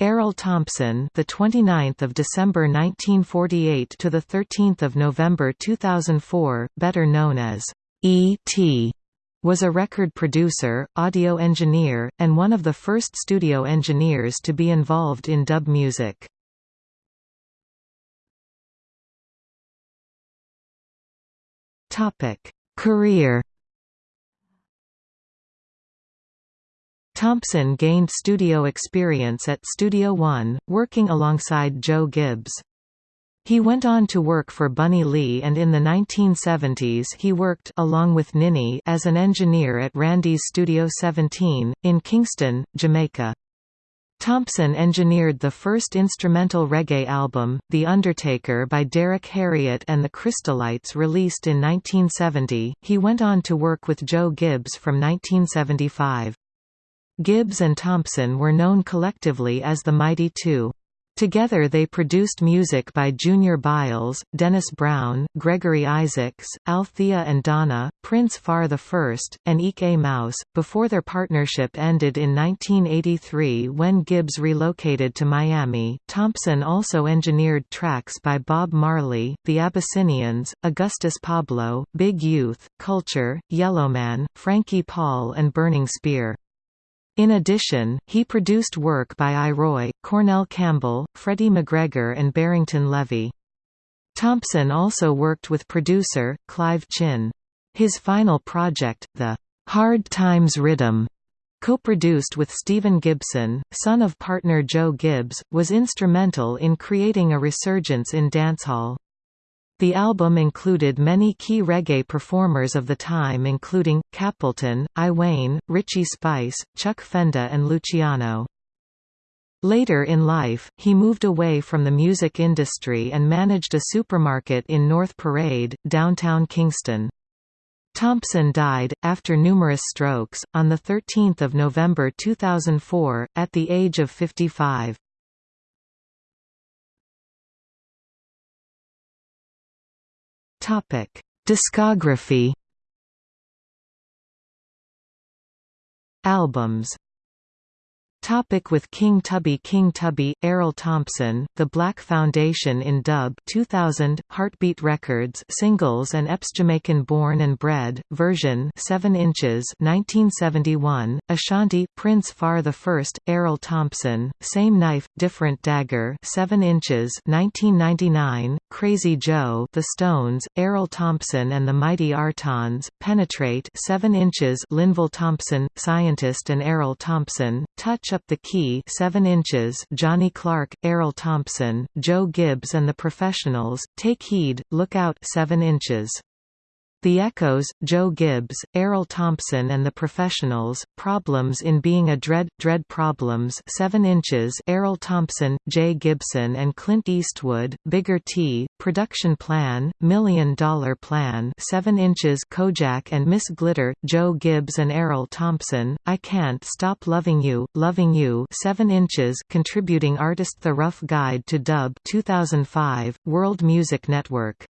Errol Thompson, the 29th of December 1948 to the 13th of November 2004, better known as E.T., was a record producer, audio engineer, and one of the first studio engineers to be involved in dub music. Topic: Career Thompson gained studio experience at Studio One, working alongside Joe Gibbs. He went on to work for Bunny Lee and in the 1970s he worked along with Ninny as an engineer at Randy's Studio 17, in Kingston, Jamaica. Thompson engineered the first instrumental reggae album, The Undertaker by Derrick Harriott and the Crystalites released in 1970. He went on to work with Joe Gibbs from 1975. Gibbs and Thompson were known collectively as the Mighty Two. Together they produced music by Junior Byles, Dennis Brown, Gregory Isaacs, Althea and Donna, Prince Far I, and Ike Mouse, before their partnership ended in 1983 when Gibbs relocated to Miami. Thompson also engineered tracks by Bob Marley, The Abyssinians, Augustus Pablo, Big Youth, Culture, Yellowman, Frankie Paul and Burning Spear. In addition, he produced work by I. Roy, Cornell Campbell, Freddie McGregor and Barrington Levy. Thompson also worked with producer, Clive Chin. His final project, the Hard Times Rhythm, co-produced with Stephen Gibson, son of partner Joe Gibbs, was instrumental in creating a resurgence in dancehall. The album included many key reggae performers of the time including, Capleton, I Wayne, Richie Spice, Chuck Fenda and Luciano. Later in life, he moved away from the music industry and managed a supermarket in North Parade, downtown Kingston. Thompson died, after numerous strokes, on 13 November 2004, at the age of 55. Topic: Discography. Albums Topic with King Tubby. King Tubby, Errol Thompson, The Black Foundation in Dub 2000, Heartbeat Records Singles and EPs Jamaican Born and Bred, version 7 inches 1971, Ashanti Prince Far I, Errol Thompson, Same Knife, Different Dagger 7 inches 1999, Crazy Joe The Stones, Errol Thompson and the Mighty Artons, Penetrate 7 inches Linval Thompson, Scientist and Errol Thompson, Touch Up the Key 7 inches Johnny Clarke, Errol Thompson, Joe Gibbs and the Professionals, Take Heed, Look Out 7 inches the Echoes, Joe Gibbs, Errol Thompson and the Professionals, Problems in Being a Dread, Dread Problems 7 inches Errol Thompson, Jay Gibson and Clint Eastwood, Bigger T, Production Plan, Million Dollar Plan 7 inches Kojak and Miss Glitter, Joe Gibbs and Errol Thompson, I Can't Stop Loving You, Loving You 7 inches Contributing Artist The Rough Guide to Dub 2005, World Music Network